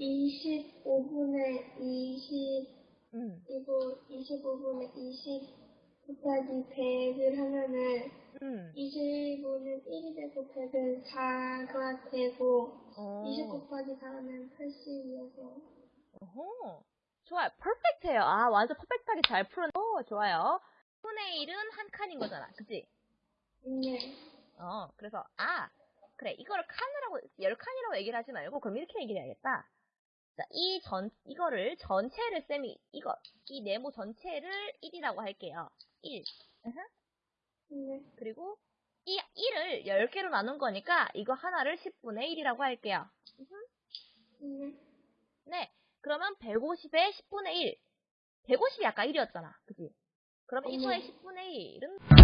25분의 20 음, 이거 25분의 20 곱하기 100을 하면은 음. 25는 1이 되고 100은 4가 되고 어. 20 곱하기 4는 80이어서 어허. 좋아요. 퍼펙트해요. 아, 완전 퍼펙트하게 잘 풀은. 어, 좋아요. 10분의 1은 한 칸인 거잖아. 그치? 네. 어, 그래서, 아, 그래. 이거를 칸이라고, 열 칸이라고 얘기를 하지 말고, 그럼 이렇게 얘기를 해야겠다. 자, 이 전, 이거를 전체를 쌤이, 이거, 이 네모 전체를 1이라고 할게요. 1. 네. 그리고, 이 1을 10개로 나눈 거니까, 이거 하나를 10분의 1이라고 할게요. 네. 네. 그러면 150에 10분의 1. 150이 아까 1이었잖아. 그치? 그럼 네. 이거의 10분의 1은